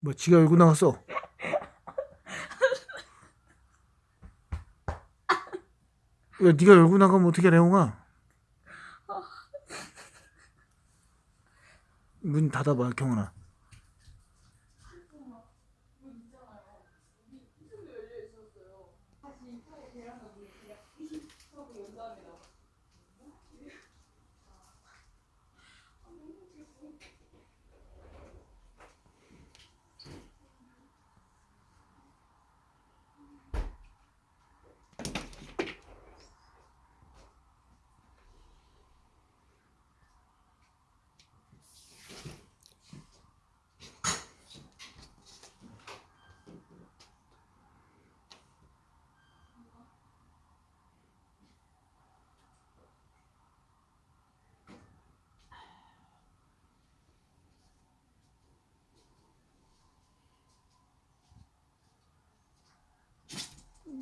뭐 지가 열고 나갔어 왜 네가 열고 나가면 어떻게 레옹아? 문 닫아봐 경훈아